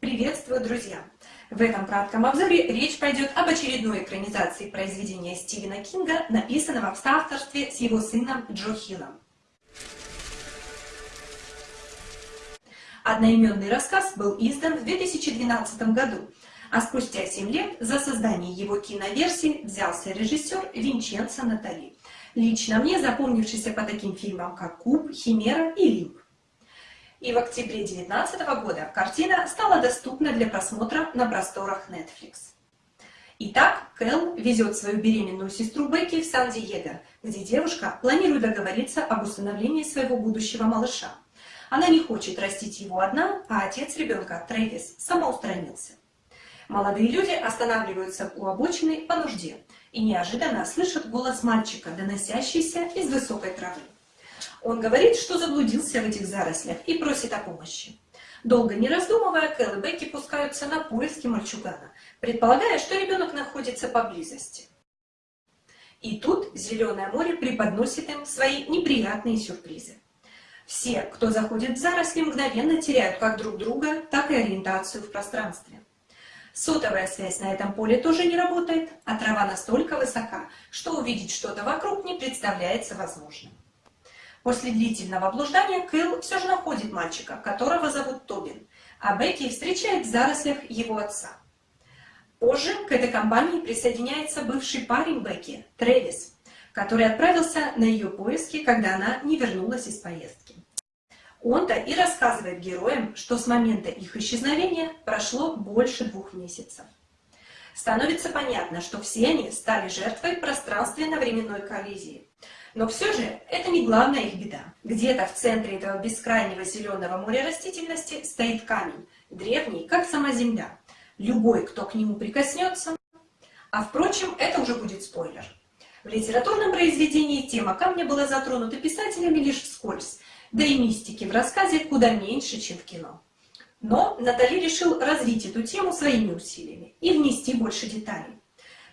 Приветствую, друзья! В этом кратком обзоре речь пойдет об очередной экранизации произведения Стивена Кинга, написанного в соавторстве с его сыном Джо Хиллом. Одноименный рассказ был издан в 2012 году, а спустя 7 лет за создание его киноверсии взялся режиссер Винченцо Натали, лично мне запомнившийся по таким фильмам, как «Куб», «Химера» и «Лимб». И в октябре 2019 года картина стала доступна для просмотра на просторах Netflix. Итак, Кэл везет свою беременную сестру Бекки в Сан-Диего, где девушка планирует договориться об усыновлении своего будущего малыша. Она не хочет растить его одна, а отец ребенка, Трэвис, самоустранился. Молодые люди останавливаются у обочины по нужде и неожиданно слышат голос мальчика, доносящийся из высокой травы. Он говорит, что заблудился в этих зарослях и просит о помощи. Долго не раздумывая, Кэл и Бекки пускаются на поиски мальчугана, предполагая, что ребенок находится поблизости. И тут Зеленое море преподносит им свои неприятные сюрпризы. Все, кто заходит в заросли, мгновенно теряют как друг друга, так и ориентацию в пространстве. Сотовая связь на этом поле тоже не работает, а трава настолько высока, что увидеть что-то вокруг не представляется возможным. После длительного блуждания Кэл все же находит мальчика, которого зовут Тобин, а Бекки встречает в зарослях его отца. Позже к этой компании присоединяется бывший парень Бекки, Трэвис, который отправился на ее поиски, когда она не вернулась из поездки. Он-то и рассказывает героям, что с момента их исчезновения прошло больше двух месяцев. Становится понятно, что все они стали жертвой пространственно-временной коллизии, но все же это не главная их беда. Где-то в центре этого бескрайнего зеленого моря растительности стоит камень, древний, как сама Земля. Любой, кто к нему прикоснется... А впрочем, это уже будет спойлер. В литературном произведении тема камня была затронута писателями лишь вскользь, да и мистики в рассказе куда меньше, чем в кино. Но Натали решил развить эту тему своими усилиями и внести больше деталей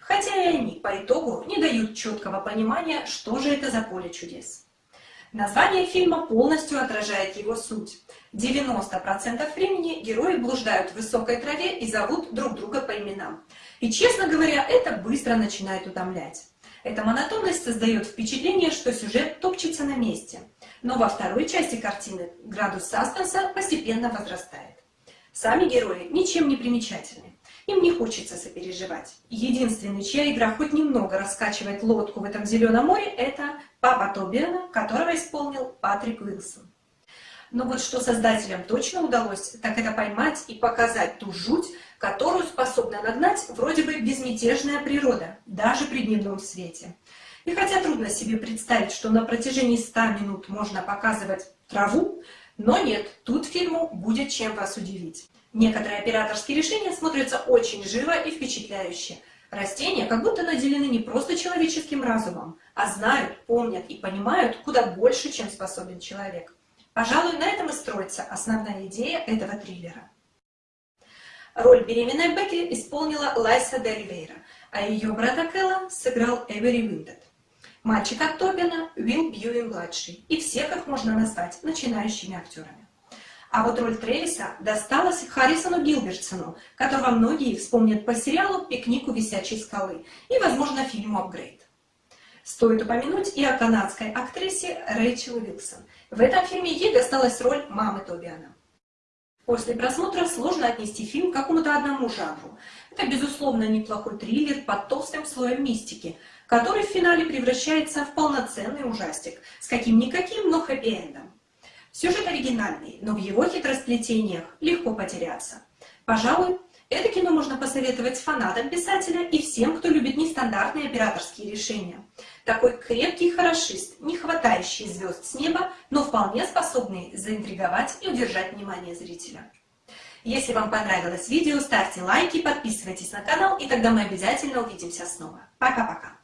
хотя и они по итогу не дают четкого понимания, что же это за поле чудес. Название фильма полностью отражает его суть. 90% времени герои блуждают в высокой траве и зовут друг друга по именам. И, честно говоря, это быстро начинает утомлять. Эта монотонность создает впечатление, что сюжет топчется на месте. Но во второй части картины градус саспенса постепенно возрастает. Сами герои ничем не примечательны. Им не хочется сопереживать. Единственный, чья игра хоть немного раскачивает лодку в этом зеленом море, это папа Тобиана, которого исполнил Патрик Уилсон. Но вот что создателям точно удалось, так это поймать и показать ту жуть, которую способна нагнать вроде бы безмятежная природа, даже при дневном свете. И хотя трудно себе представить, что на протяжении 100 минут можно показывать траву, но нет, тут фильму будет чем вас удивить. Некоторые операторские решения смотрятся очень живо и впечатляюще. Растения как будто наделены не просто человеческим разумом, а знают, помнят и понимают куда больше, чем способен человек. Пожалуй, на этом и строится основная идея этого триллера. Роль беременной Бекки исполнила Лайса Деливейра, а ее брата Кэлла сыграл Эвери Уиндет. Мальчик от Тобина Уилл Бьюин-младший, и всех их можно назвать начинающими актерами. А вот роль Тревиса досталась Харрисону Гилбертсону, которого многие вспомнят по сериалу «Пикник у висячей скалы» и, возможно, фильму «Апгрейд». Стоит упомянуть и о канадской актрисе Рэйчел Уилсон. В этом фильме ей досталась роль мамы Тобиана. После просмотра сложно отнести фильм к какому-то одному жанру. Это, безусловно, неплохой триллер под толстым слоем мистики, который в финале превращается в полноценный ужастик с каким-никаким, но хэппи-эндом. Сюжет оригинальный, но в его хитросплетениях легко потеряться. Пожалуй, это кино можно посоветовать фанатам писателя и всем, кто любит нестандартные операторские решения. Такой крепкий хорошист, не хватающий звезд с неба, но вполне способный заинтриговать и удержать внимание зрителя. Если вам понравилось видео, ставьте лайки, подписывайтесь на канал, и тогда мы обязательно увидимся снова. Пока-пока!